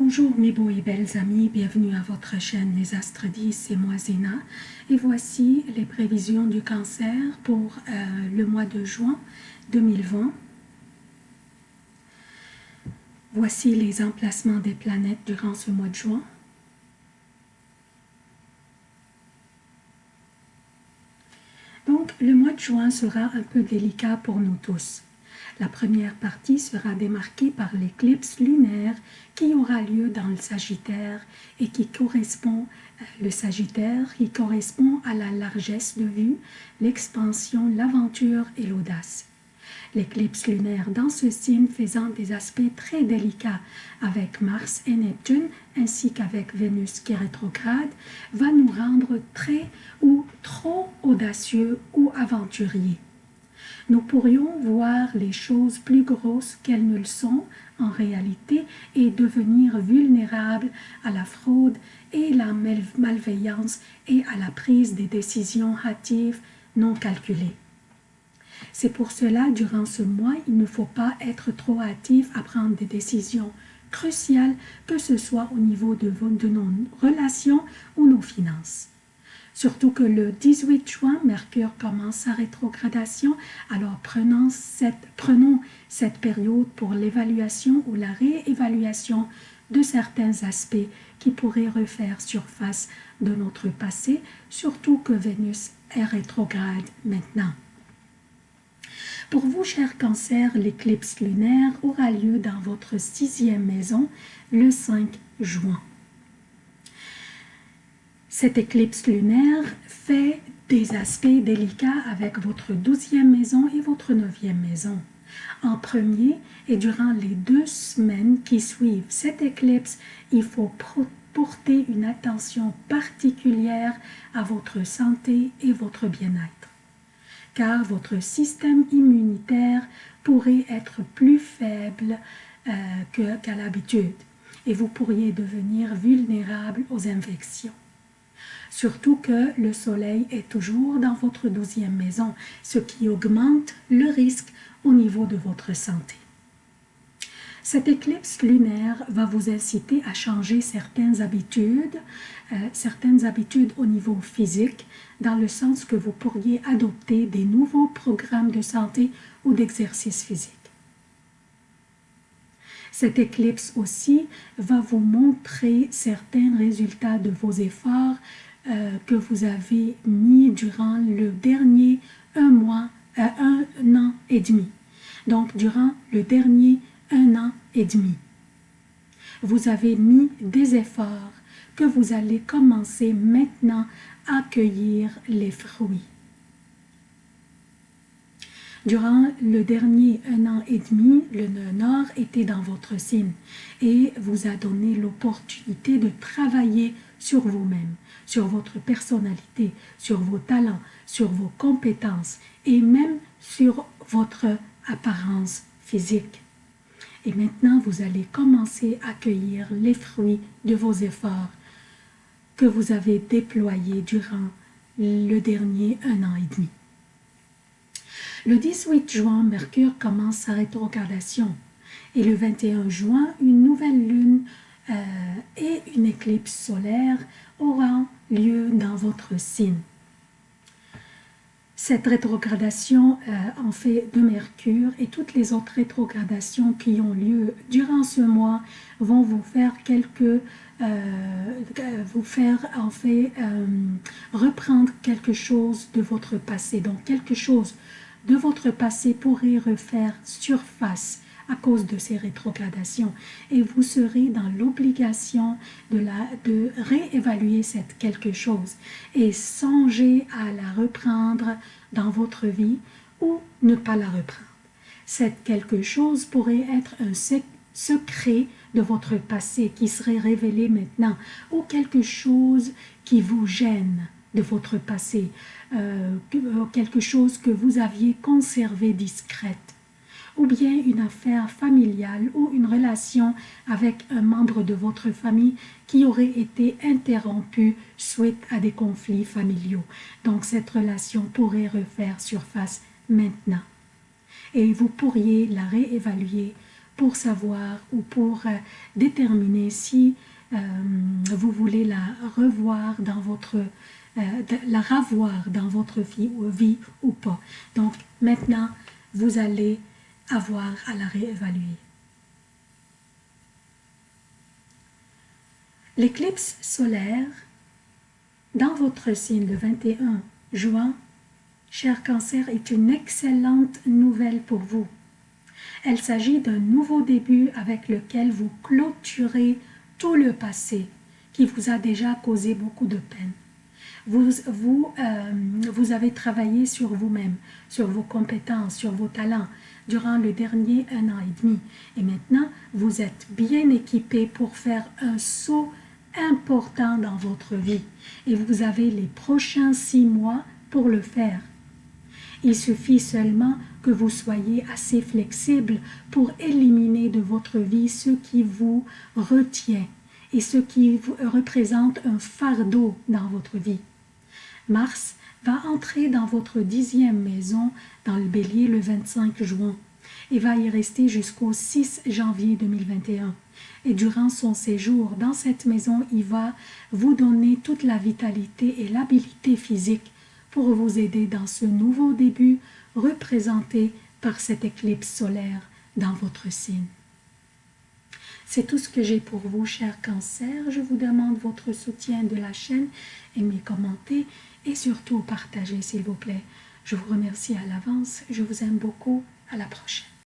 Bonjour mes beaux et belles amis, bienvenue à votre chaîne Les Astres 10, c'est moi Zéna et voici les prévisions du cancer pour euh, le mois de juin 2020. Voici les emplacements des planètes durant ce mois de juin. Donc le mois de juin sera un peu délicat pour nous tous. La première partie sera démarquée par l'éclipse lunaire qui aura lieu dans le Sagittaire et qui correspond, euh, le Sagittaire, qui correspond à la largesse de vue, l'expansion, l'aventure et l'audace. L'éclipse lunaire dans ce signe faisant des aspects très délicats avec Mars et Neptune ainsi qu'avec Vénus qui est rétrograde va nous rendre très ou trop audacieux ou aventuriers nous pourrions voir les choses plus grosses qu'elles ne le sont en réalité et devenir vulnérables à la fraude et la malveillance et à la prise des décisions hâtives non calculées. C'est pour cela, durant ce mois, il ne faut pas être trop hâtif à prendre des décisions cruciales, que ce soit au niveau de, de nos relations ou nos finances. Surtout que le 18 juin, Mercure commence sa rétrogradation, alors prenons cette, période pour l'évaluation ou la réévaluation de certains aspects qui pourraient refaire surface de notre passé, surtout que Vénus est rétrograde maintenant. Pour vous, chers cancers, l'éclipse lunaire aura lieu dans votre sixième maison le 5 juin. Cette éclipse lunaire fait des aspects délicats avec votre douzième maison et votre neuvième maison. En premier, et durant les deux semaines qui suivent cette éclipse, il faut porter une attention particulière à votre santé et votre bien-être. Car votre système immunitaire pourrait être plus faible euh, qu'à l'habitude et vous pourriez devenir vulnérable aux infections. Surtout que le soleil est toujours dans votre douzième maison, ce qui augmente le risque au niveau de votre santé. Cette éclipse lunaire va vous inciter à changer certaines habitudes, euh, certaines habitudes au niveau physique, dans le sens que vous pourriez adopter des nouveaux programmes de santé ou d'exercice physique. Cette éclipse aussi va vous montrer certains résultats de vos efforts euh, que vous avez mis durant le dernier un mois, euh, un an et demi. Donc, durant le dernier un an et demi. Vous avez mis des efforts que vous allez commencer maintenant à cueillir les fruits. Durant le dernier un an et demi, le nœud nord était dans votre signe et vous a donné l'opportunité de travailler sur vous-même, sur votre personnalité, sur vos talents, sur vos compétences et même sur votre apparence physique. Et maintenant, vous allez commencer à cueillir les fruits de vos efforts que vous avez déployés durant le dernier un an et demi. Le 18 juin, Mercure commence sa rétrogradation et le 21 juin, une nouvelle lune euh, et une éclipse solaire aura lieu dans votre signe. Cette rétrogradation euh, en fait de Mercure et toutes les autres rétrogradations qui ont lieu durant ce mois vont vous faire quelques euh, vous faire en fait reprendre quelque chose de votre passé. Donc quelque chose de votre passé pourrait refaire surface à cause de ces rétrogradations et vous serez dans l'obligation de, de réévaluer cette quelque chose et songer à la reprendre dans votre vie ou ne pas la reprendre. Cette quelque chose pourrait être un secret de votre passé qui serait révélé maintenant ou quelque chose qui vous gêne de votre passé, euh, quelque chose que vous aviez conservé discrète ou bien une affaire familiale ou une relation avec un membre de votre famille qui aurait été interrompue suite à des conflits familiaux. Donc cette relation pourrait refaire surface maintenant. Et vous pourriez la réévaluer pour savoir ou pour euh, déterminer si euh, vous voulez la revoir dans votre euh, la revoir dans votre vie, vie ou pas. Donc maintenant, vous allez avoir à la réévaluer. L'éclipse solaire dans votre signe le 21 juin, cher cancer, est une excellente nouvelle pour vous. Elle s'agit d'un nouveau début avec lequel vous clôturez tout le passé qui vous a déjà causé beaucoup de peine. Vous, vous, euh, vous avez travaillé sur vous-même, sur vos compétences, sur vos talents durant le dernier un an et demi. Et maintenant, vous êtes bien équipé pour faire un saut important dans votre vie. Et vous avez les prochains six mois pour le faire. Il suffit seulement que vous soyez assez flexible pour éliminer de votre vie ce qui vous retient et ce qui représente un fardeau dans votre vie. Mars va entrer dans votre dixième maison dans le bélier le 25 juin et va y rester jusqu'au 6 janvier 2021. Et durant son séjour dans cette maison, il va vous donner toute la vitalité et l'habilité physique pour vous aider dans ce nouveau début représenté par cette éclipse solaire dans votre signe. C'est tout ce que j'ai pour vous, chers cancers. Je vous demande votre soutien de la chaîne, aimez, commentez et surtout partagez, s'il vous plaît. Je vous remercie à l'avance. Je vous aime beaucoup. À la prochaine.